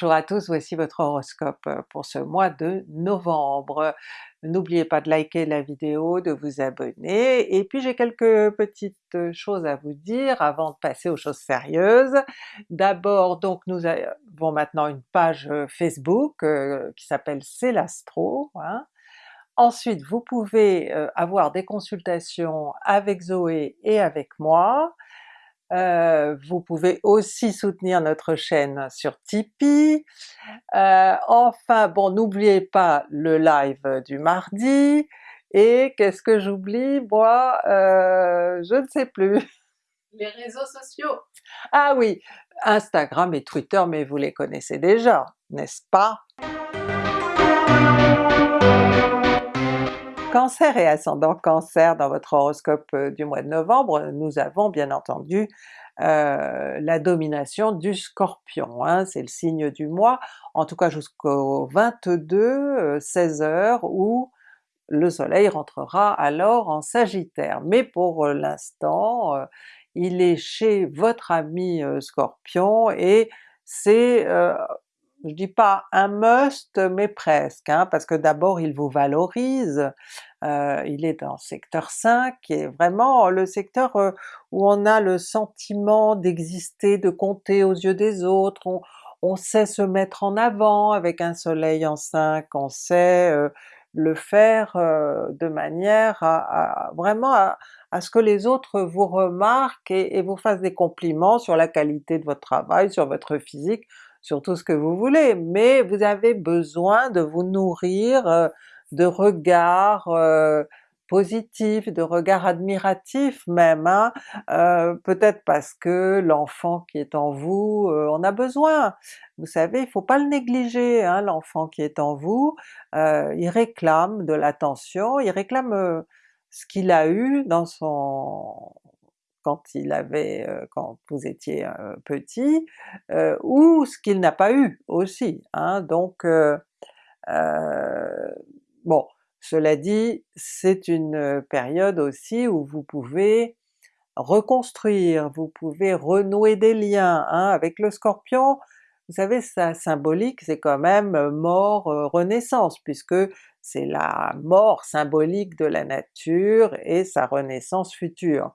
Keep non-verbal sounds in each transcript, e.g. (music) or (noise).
Bonjour à tous, voici votre horoscope pour ce mois de novembre. N'oubliez pas de liker la vidéo, de vous abonner, et puis j'ai quelques petites choses à vous dire avant de passer aux choses sérieuses. D'abord donc nous avons maintenant une page Facebook qui s'appelle C'est l'Astro, hein. Ensuite vous pouvez avoir des consultations avec Zoé et avec moi, euh, vous pouvez aussi soutenir notre chaîne sur Tipeee. Euh, enfin bon, n'oubliez pas le live du mardi, et qu'est-ce que j'oublie? Moi? Euh, je ne sais plus. (laughs) Les réseaux sociaux! Ah oui, Instagram et Twitter, mais vous les connaissez déjà, n'est-ce pas? Cancer et ascendant Cancer dans votre horoscope euh, du mois de novembre, nous avons bien entendu euh, la domination du Scorpion, hein, c'est le signe du mois, en tout cas jusqu'au 22, 16h euh, où le soleil rentrera alors en Sagittaire. Mais pour l'instant, il est chez votre ami Scorpion et c'est je dis pas un must, mais presque, hein, parce que d'abord il vous valorise, euh, il est dans secteur 5, qui est vraiment le secteur euh, où on a le sentiment d'exister, de compter aux yeux des autres, on, sait se mettre en avant avec un soleil en 5, on sait euh, le faire de manière à, vraiment à, ce que les autres vous remarquent et vous fassent des compliments sur la qualité de votre travail, sur votre physique, sur tout ce que vous voulez, mais vous avez besoin de vous nourrir euh, de regards euh, positifs, de regards admiratifs même, hein? Euh, peut-être parce que l'enfant qui est en vous en a besoin. Vous savez, il faut pas le négliger, hein, l'enfant qui est en vous, il réclame de l'attention, il réclame ce qu'il a eu dans son quand il avait, quand vous étiez petit, ou ce qu'il n'a pas eu aussi. Hein. Donc bon, cela dit, c'est une période aussi où vous pouvez reconstruire, vous pouvez renouer des liens. Hein. Avec le Scorpion, vous savez sa symbolique c'est quand même mort, renaissance, puisque c'est la mort symbolique de la nature et sa renaissance future.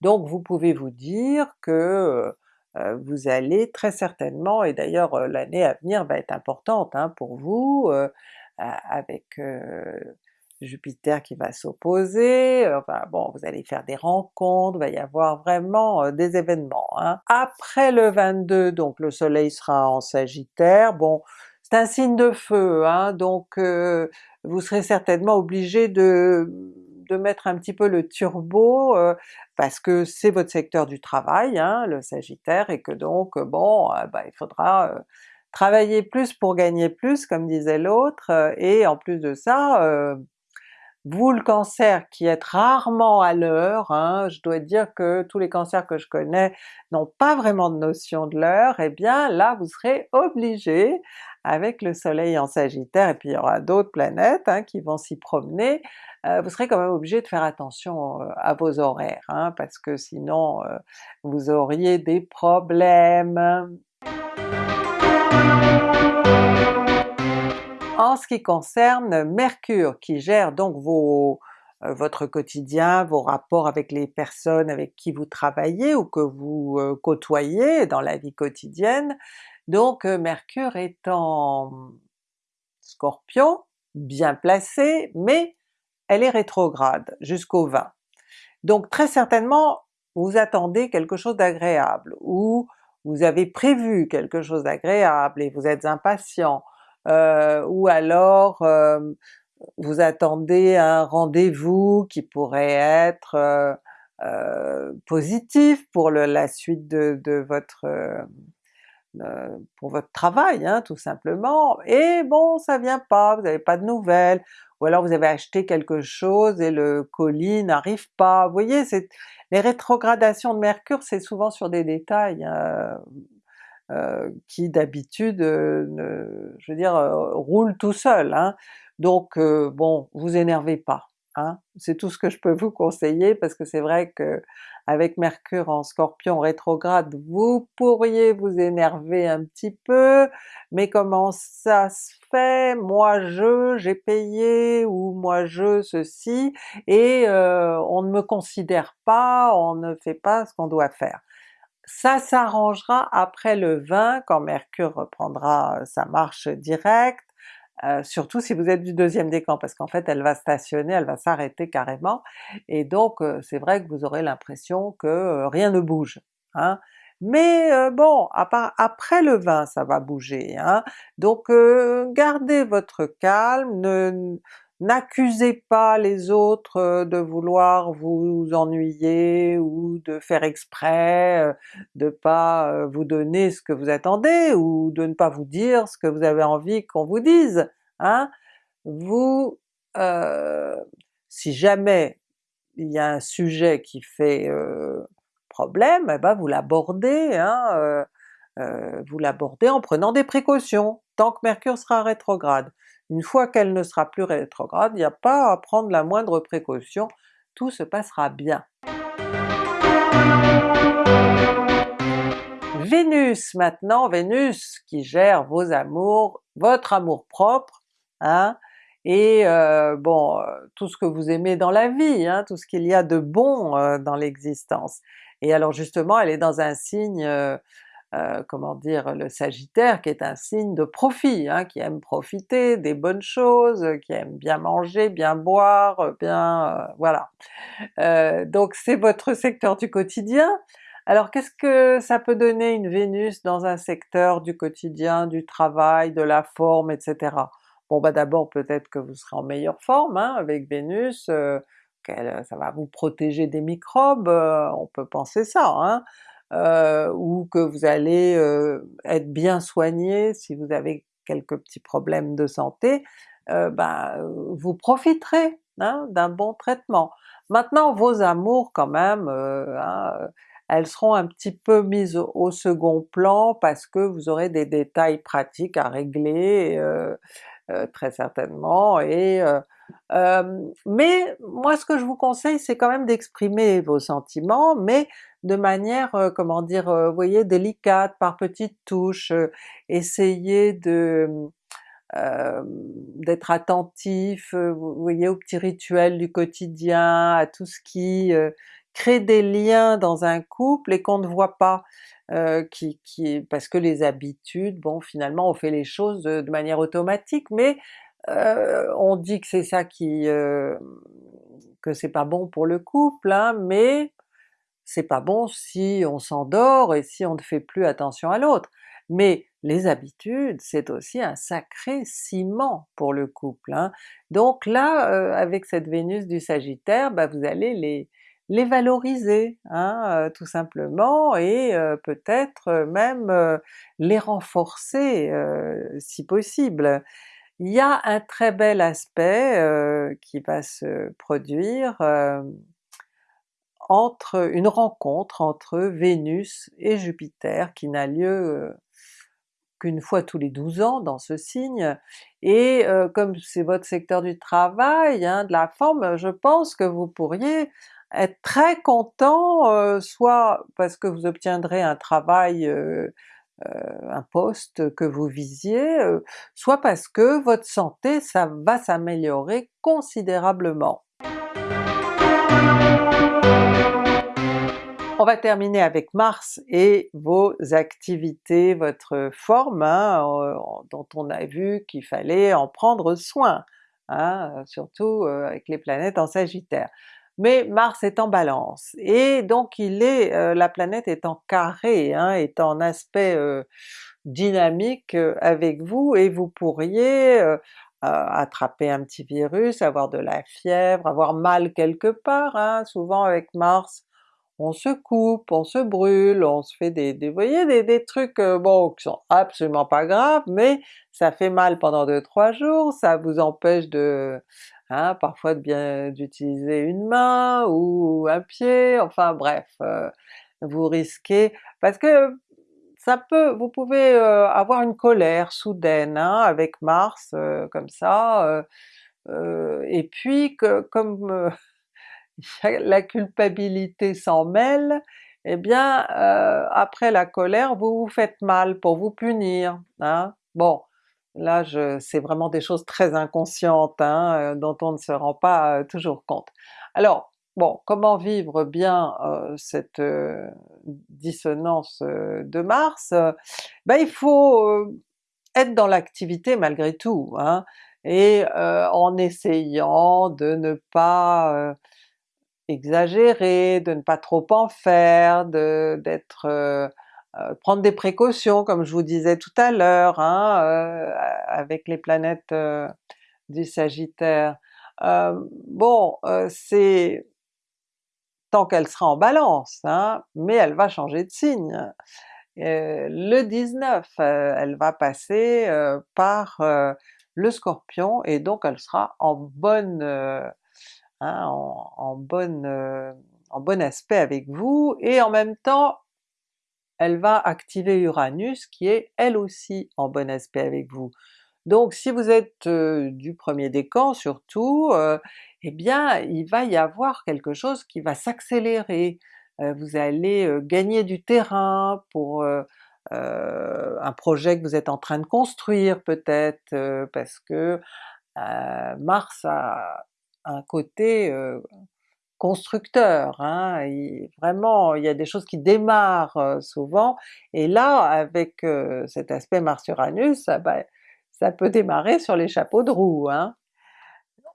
Donc vous pouvez vous dire que euh, vous allez très certainement, et d'ailleurs l'année à venir va être importante hein, pour vous, avec Jupiter qui va s'opposer, enfin bon, vous allez faire des rencontres, il va y avoir vraiment des événements. Hein. Après le 22, donc le soleil sera en Sagittaire, bon c'est un signe de feu, hein, donc vous serez certainement obligé de de mettre un petit peu le turbo, euh, parce que c'est votre secteur du travail, hein, le Sagittaire, et que donc bon, euh, bah, il faudra euh, travailler plus pour gagner plus, comme disait l'autre, et en plus de ça, vous le Cancer qui êtes rarement à l'heure, hein, je dois dire que tous les cancers que je connais n'ont pas vraiment de notion de l'heure, eh bien là vous serez obligé, avec le soleil en Sagittaire, et puis il y aura d'autres planètes hein, qui vont s'y promener, euh, vous serez quand même obligé de faire attention euh, à vos horaires, hein, parce que sinon euh, vous auriez des problèmes. En ce qui concerne Mercure, qui gère donc vos, votre quotidien, vos rapports avec les personnes avec qui vous travaillez ou que vous côtoyez dans la vie quotidienne, donc Mercure est en Scorpion, bien placé, mais elle est rétrograde jusqu'au 20. Donc très certainement vous attendez quelque chose d'agréable, ou vous avez prévu quelque chose d'agréable et vous êtes impatient, euh, ou alors euh, vous attendez un rendez-vous qui pourrait être euh, positif pour la suite de, votre pour votre travail hein, tout simplement, et bon ça vient pas, vous n'avez pas de nouvelles, ou alors vous avez acheté quelque chose et le colis n'arrive pas. Vous voyez, les rétrogradations de Mercure c'est souvent sur des détails hein, euh, qui d'habitude, euh, je veux dire, euh, roulent tout seul. Hein. Donc bon, vous énervez pas. Hein. C'est tout ce que je peux vous conseiller parce que c'est vrai que avec Mercure en Scorpion rétrograde, vous pourriez vous énerver un petit peu, mais comment ça se fait? Moi je, j'ai payé, ou moi je ceci, et euh, on ne me considère pas, on ne fait pas ce qu'on doit faire. Ça s'arrangera après le 20 quand Mercure reprendra sa marche directe, euh, surtout si vous êtes du deuxième décan, parce qu'en fait elle va stationner, elle va s'arrêter carrément, et donc euh, c'est vrai que vous aurez l'impression que euh, rien ne bouge. Hein. Mais bon, après le 20 ça va bouger, hein. donc gardez votre calme, ne, N'accusez pas les autres de vouloir vous ennuyer ou de faire exprès de pas vous donner ce que vous attendez ou de ne pas vous dire ce que vous avez envie qu'on vous dise. Hein? Vous, euh, si jamais il y a un sujet qui fait problème, eh ben vous l'abordez, hein, vous l'abordez en prenant des précautions, tant que Mercure sera rétrograde. Une fois qu'elle ne sera plus rétrograde, il n'y a pas à prendre la moindre précaution, tout se passera bien. Vénus maintenant, Vénus qui gère vos amours, votre amour propre, hein, et euh, bon, euh, tout ce que vous aimez dans la vie, hein, tout ce qu'il y a de bon euh, dans l'existence. Et alors justement elle est dans un signe comment dire, le Sagittaire qui est un signe de profit, hein, qui aime profiter des bonnes choses, qui aime bien manger, bien boire, bien... Euh, voilà. Euh, donc c'est votre secteur du quotidien. Alors qu'est-ce que ça peut donner une Vénus dans un secteur du quotidien, du travail, de la forme, etc. Bon bah d'abord peut-être que vous serez en meilleure forme hein, avec Vénus, ça va vous protéger des microbes, on peut penser ça, hein? Euh, ou que vous allez euh, être bien soigné si vous avez quelques petits problèmes de santé, euh, ben, vous profiterez hein, d'un bon traitement. Maintenant vos amours quand même, euh, hein, elles seront un petit peu mises au, second plan parce que vous aurez des détails pratiques à régler euh, très certainement, et mais moi ce que je vous conseille c'est quand même d'exprimer vos sentiments, mais de manière, comment dire, vous voyez, délicate, par petites touches, essayez de d'être attentif, vous voyez, aux petits rituels du quotidien, à tout ce qui crée des liens dans un couple et qu'on ne voit pas, qui, qui, parce que les habitudes, bon finalement on fait les choses de, manière automatique, mais on dit que c'est ça qui... que c'est pas bon pour le couple, hein, mais c'est pas bon si on s'endort et si on ne fait plus attention à l'autre. Mais les habitudes, c'est aussi un sacré ciment pour le couple. Hein. Donc là, euh, avec cette Vénus du Sagittaire, bah vous allez les, les valoriser, hein, euh, tout simplement, et euh, peut-être même les renforcer si possible. Il y a un très bel aspect qui va se produire entre une rencontre entre Vénus et Jupiter qui n'a lieu euh, qu'une fois tous les 12 ans dans ce signe, et euh, comme c'est votre secteur du travail, hein, de la forme, je pense que vous pourriez être très content, euh, soit parce que vous obtiendrez un travail, un poste que vous visiez, soit parce que votre santé ça va s'améliorer considérablement. On va terminer avec Mars et vos activités, votre forme, hein, dont on a vu qu'il fallait en prendre soin, hein, surtout euh, avec les planètes en Sagittaire. Mais Mars est en Balance, et donc il est, euh, la planète est en carré, hein, est en aspect euh, dynamique avec vous, et vous pourriez attraper un petit virus, avoir de la fièvre, avoir mal quelque part, hein. souvent avec Mars on se coupe, on se brûle, on se fait des, des voyez, des, des trucs euh, bon qui sont absolument pas graves, mais ça fait mal pendant 2-3 jours, ça vous empêche de, hein, parfois d'utiliser une main ou un pied, enfin bref, euh, vous risquez, parce que ça peut, vous pouvez euh, avoir une colère soudaine hein, avec Mars comme ça, et puis que comme (laughs) la culpabilité s'en mêle, eh bien après la colère vous vous faites mal pour vous punir, hein. Bon, là c'est vraiment des choses très inconscientes hein, dont on ne se rend pas toujours compte. Alors bon, comment vivre bien cette dissonance de Mars? Ben il faut être dans l'activité malgré tout, hein, et en essayant de ne pas exagérer, de ne pas trop en faire, d'être prendre des précautions comme je vous disais tout à l'heure, hein, avec les planètes du Sagittaire. bon, c'est tant qu'elle sera en Balance, hein, mais elle va changer de signe. le 19, elle va passer par le Scorpion et donc elle sera en bonne Hein, en, bonne, euh, en bon aspect avec vous, et en même temps elle va activer Uranus qui est elle aussi en bon aspect avec vous. Donc si vous êtes euh, du premier décan surtout, euh, eh bien il va y avoir quelque chose qui va s'accélérer, vous allez gagner du terrain pour un projet que vous êtes en train de construire peut-être, parce que Mars a un côté constructeur, hein, vraiment il y a des choses qui démarrent souvent, et là avec cet aspect Mars-Uranus, ça, bah, ça peut démarrer sur les chapeaux de roue. Hein.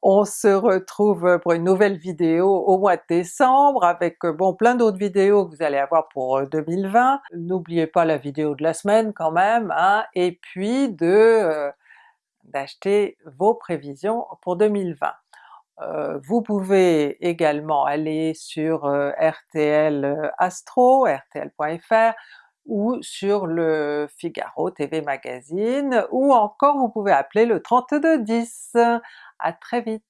On se retrouve pour une nouvelle vidéo au mois de décembre avec bon plein d'autres vidéos que vous allez avoir pour 2020. N'oubliez pas la vidéo de la semaine quand même, hein, et puis de d'acheter vos prévisions pour 2020. Euh, vous pouvez également aller sur euh, RTL euh, Astro, rtl.fr, ou sur le Figaro TV Magazine, ou encore vous pouvez appeler le 3210. À très vite!